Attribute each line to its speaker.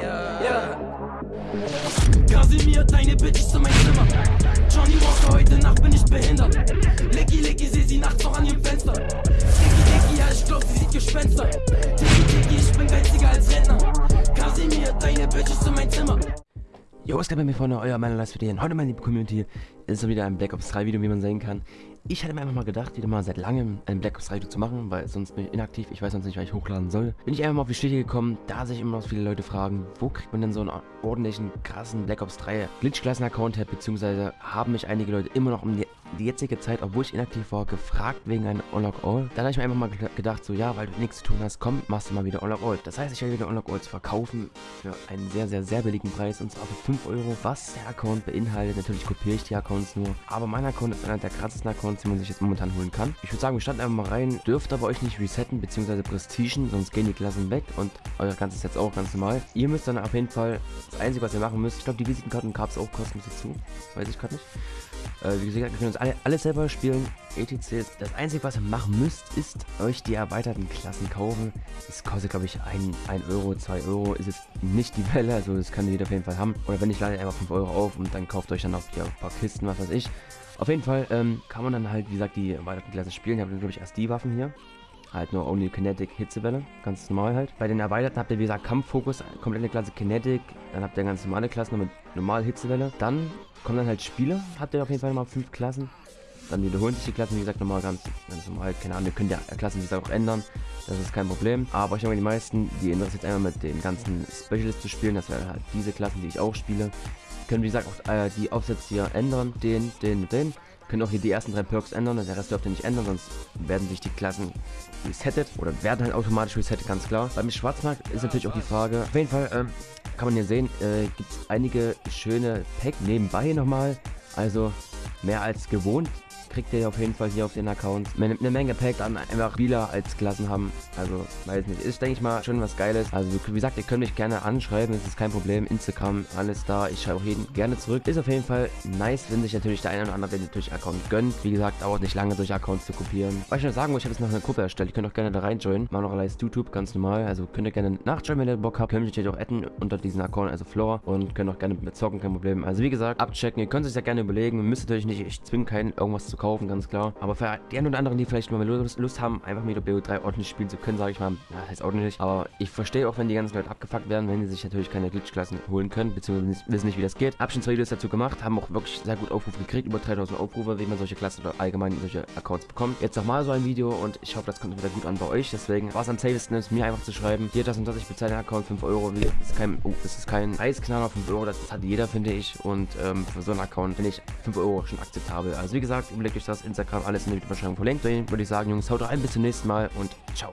Speaker 1: Ja. Kasimir, deine Bitch ist in mein Zimmer. Johnny Walker, heute Nacht bin ich behindert. Licky, Licky, seh sie nachts noch an ihrem Fenster. Dicky, Dicky, ja, ich glaub, sie sieht Gespenster. Dicky, Dicky, ich bin geiziger als Rentner. Kasimir, deine Bitch ist in mein Zimmer.
Speaker 2: Jo, was geht bei mir vorne? Euer Männerleist für den. Heute, meine liebe Community, ist wieder ein Black Ops 3 Video, wie man sehen kann. Ich hätte mir einfach mal gedacht, wieder mal seit langem ein Black Ops 3 Video zu machen, weil sonst bin ich inaktiv, ich weiß sonst nicht, was ich hochladen soll. Bin ich einfach mal auf die Stiche gekommen, da sich immer noch viele Leute fragen, wo kriegt man denn so einen ordentlichen, krassen Black Ops 3 Glitch-Klassen-Account her, beziehungsweise haben mich einige Leute immer noch um die die jetzige Zeit, obwohl ich inaktiv war, gefragt wegen einem Unlock All. Dann habe ich mir einfach mal gedacht, so ja, weil du nichts zu tun hast, komm, machst du mal wieder Unlock All. Das heißt, ich werde wieder Unlock Alls verkaufen für einen sehr, sehr, sehr billigen Preis und zwar für 5 Euro. Was der Account beinhaltet, natürlich kopiere ich die Accounts nur, aber mein Account ist einer der krassesten Accounts, die man sich jetzt momentan holen kann. Ich würde sagen, wir starten einfach mal rein, dürft aber euch nicht resetten bzw. prestigen, sonst gehen die Klassen weg und euer ganzes Set auch ganz normal. Ihr müsst dann auf jeden Fall, das Einzige, was ihr machen müsst, ich glaube, die Visitenkarten gab es auch kostenlos dazu, weiß ich gerade nicht. Äh, wie gesagt, wir können uns alle, alles selber spielen. ETC. Das Einzige, was ihr machen müsst, ist euch die erweiterten Klassen kaufen. Das kostet, glaube ich, 1 Euro, 2 Euro. Ist jetzt nicht die Welle, also das kann jeder auf jeden Fall haben. Oder wenn nicht, ladet einfach 5 Euro auf und dann kauft euch dann auch hier ein paar Kisten, was weiß ich. Auf jeden Fall ähm, kann man dann halt, wie gesagt, die erweiterten Klassen spielen. Ich habe, glaube ich, erst die Waffen hier. Halt nur Only Kinetic Hitzewelle, ganz normal halt. Bei den erweiterten habt ihr wie gesagt Kampffokus, komplette Klasse Kinetic, dann habt ihr ganz normale Klassen mit normal Hitzewelle. Dann kommen dann halt Spiele, habt ihr auf jeden Fall mal fünf Klassen. Dann wiederholen sich die Klassen, wie gesagt, nochmal ganz, ganz normal. Keine Ahnung, ihr könnt ja Klassen, wie gesagt, auch ändern. Das ist kein Problem. Aber ich denke, die meisten, die interessiert einmal mit den ganzen Specialists zu spielen. Das wären halt diese Klassen, die ich auch spiele. Können, wie gesagt, auch äh, die Aufsätze hier ändern. Den, den den können auch hier die ersten drei Perks ändern, der Rest dürft ihr nicht ändern, sonst werden sich die Klassen resettet oder werden halt automatisch resettet, ganz klar. Beim Schwarzmarkt ist natürlich auch die Frage, auf jeden Fall ähm, kann man hier sehen, äh, gibt es einige schöne Packs nebenbei nochmal, also mehr als gewohnt kriegt ihr auf jeden Fall hier auf den Accounts eine Menge Pack an einfach Spieler als Klassen haben. Also, weiß nicht. Ist, denke ich mal, schon was Geiles. Also, wie gesagt, ihr könnt mich gerne anschreiben. Es ist kein Problem. Instagram, alles da. Ich schreibe auch jeden gerne zurück. Ist auf jeden Fall nice, wenn sich natürlich der eine oder andere den durch Account gönnt. Wie gesagt, dauert nicht lange, solche Accounts zu kopieren. Was ich noch sagen muss, ich habe jetzt noch eine Gruppe erstellt. Ihr könnt auch gerne da reinjoinen. Machen noch alles YouTube, ganz normal. Also, könnt ihr gerne nachjoinen, wenn ihr Bock habt. Könnt ihr natürlich auch adden unter diesen Account, also Floor. Und könnt auch gerne mit zocken, kein Problem. Also, wie gesagt, abchecken. Ihr könnt es ja gerne überlegen. Müsst natürlich nicht, ich zwinge keinen, irgendwas zu kaufen, ganz klar. Aber für die einen oder anderen, die vielleicht mal Lust, haben, einfach mit der BO3 ordentlich spielen zu können, sage ich mal, ja, heißt ordentlich. Aber ich verstehe auch, wenn die ganzen Leute abgefuckt werden, wenn die sich natürlich keine Glitch-Klassen holen können, beziehungsweise wissen nicht, wie das geht. Hab schon zwei Videos dazu gemacht, haben auch wirklich sehr gut Aufrufe gekriegt, über 3000 Aufrufe, wie man solche Klassen oder allgemein solche Accounts bekommt. Jetzt nochmal so ein Video und ich hoffe, das kommt wieder gut an bei euch. Deswegen war es am safesten ist, mir einfach zu schreiben, hier das und das, ich bezahle den Account 5 Euro. Das ist kein, oh, das ist kein Eisknaller, 5 Euro, das, hat jeder, finde ich. Und ähm, für so einen Account finde ich 5 Euro schon akzeptabel. Also wie gesagt, überlegt euch das, Instagram, alles in der Videobeschreibung verlinkt. Dann würde ich sagen, Jungs, haut rein, bis zum nächsten Mal und ciao.